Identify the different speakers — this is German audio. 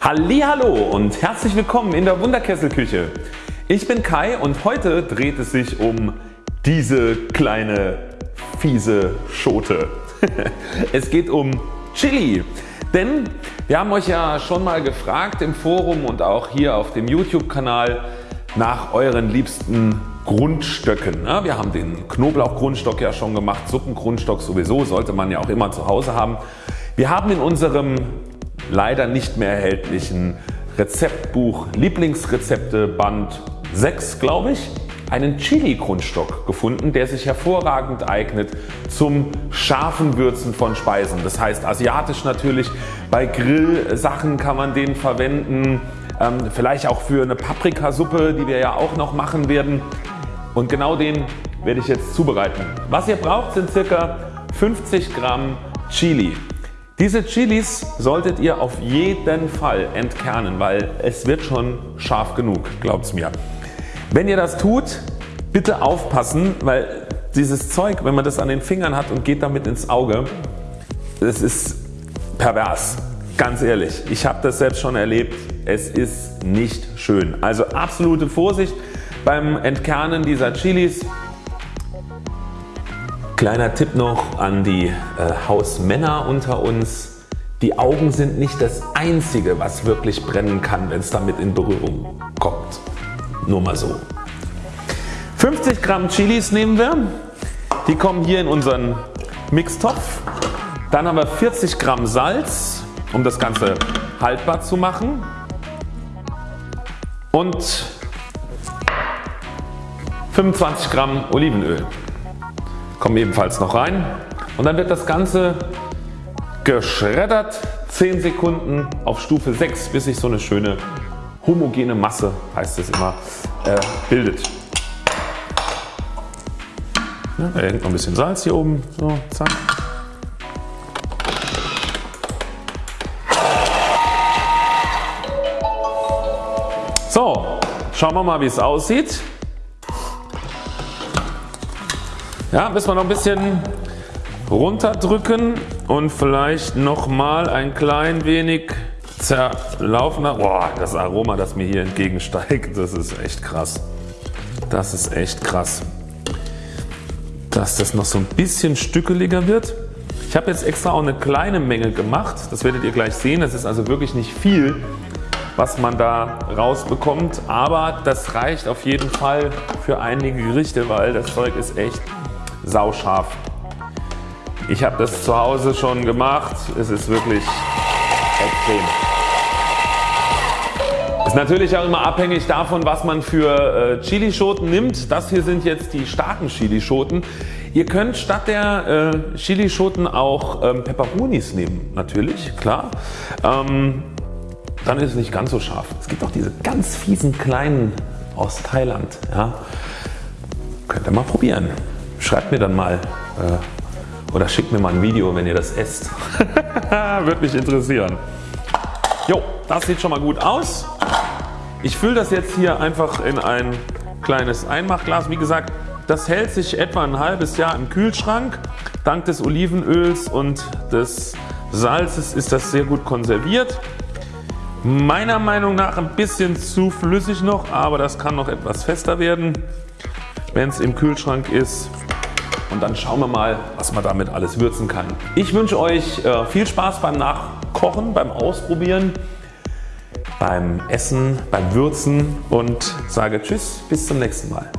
Speaker 1: Hallo und herzlich willkommen in der Wunderkesselküche. Ich bin Kai und heute dreht es sich um diese kleine fiese Schote. es geht um Chili. Denn wir haben euch ja schon mal gefragt im Forum und auch hier auf dem YouTube Kanal nach euren liebsten Grundstöcken. Wir haben den Knoblauchgrundstock ja schon gemacht, Suppengrundstock sowieso sollte man ja auch immer zu Hause haben. Wir haben in unserem leider nicht mehr erhältlichen Rezeptbuch Lieblingsrezepte Band 6 glaube ich einen Chili Grundstock gefunden der sich hervorragend eignet zum scharfen Würzen von Speisen. Das heißt asiatisch natürlich, bei Grillsachen kann man den verwenden, ähm, vielleicht auch für eine Paprikasuppe die wir ja auch noch machen werden und genau den werde ich jetzt zubereiten. Was ihr braucht sind ca. 50 Gramm Chili. Diese Chilis solltet ihr auf jeden Fall entkernen, weil es wird schon scharf genug, glaubt's mir. Wenn ihr das tut, bitte aufpassen, weil dieses Zeug, wenn man das an den Fingern hat und geht damit ins Auge, das ist pervers. Ganz ehrlich, ich habe das selbst schon erlebt. Es ist nicht schön. Also absolute Vorsicht beim Entkernen dieser Chilis. Kleiner Tipp noch an die äh, Hausmänner unter uns. Die Augen sind nicht das einzige was wirklich brennen kann wenn es damit in Berührung kommt. Nur mal so. 50 Gramm Chilis nehmen wir. Die kommen hier in unseren Mixtopf. Dann haben wir 40 Gramm Salz um das Ganze haltbar zu machen. Und 25 Gramm Olivenöl kommen ebenfalls noch rein und dann wird das Ganze geschreddert 10 Sekunden auf Stufe 6 bis sich so eine schöne homogene Masse heißt es immer äh, bildet. Ja, da hängt noch ein bisschen Salz hier oben. So, zack. So, schauen wir mal wie es aussieht. Ja, müssen wir noch ein bisschen runterdrücken und vielleicht nochmal ein klein wenig zerlaufen. Boah, das Aroma das mir hier entgegensteigt das ist echt krass. Das ist echt krass. Dass das noch so ein bisschen stückeliger wird. Ich habe jetzt extra auch eine kleine Menge gemacht. Das werdet ihr gleich sehen. Das ist also wirklich nicht viel was man da rausbekommt. Aber das reicht auf jeden Fall für einige Gerichte, weil das Zeug ist echt sauscharf. Ich habe das zu Hause schon gemacht. Es ist wirklich extrem. Ist natürlich auch immer abhängig davon was man für äh, Chilischoten nimmt. Das hier sind jetzt die starken Chilischoten. Ihr könnt statt der äh, Chilischoten auch ähm, Peperonis nehmen natürlich klar. Ähm, dann ist es nicht ganz so scharf. Es gibt auch diese ganz fiesen kleinen aus Thailand. Ja. Könnt ihr mal probieren. Schreibt mir dann mal äh, oder schickt mir mal ein Video wenn ihr das esst. Würde mich interessieren. Jo, das sieht schon mal gut aus. Ich fülle das jetzt hier einfach in ein kleines Einmachglas. Wie gesagt das hält sich etwa ein halbes Jahr im Kühlschrank. Dank des Olivenöls und des Salzes ist das sehr gut konserviert. Meiner Meinung nach ein bisschen zu flüssig noch, aber das kann noch etwas fester werden, wenn es im Kühlschrank ist. Und dann schauen wir mal, was man damit alles würzen kann. Ich wünsche euch äh, viel Spaß beim Nachkochen, beim Ausprobieren, beim Essen, beim Würzen und sage Tschüss, bis zum nächsten Mal.